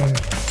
Gracias.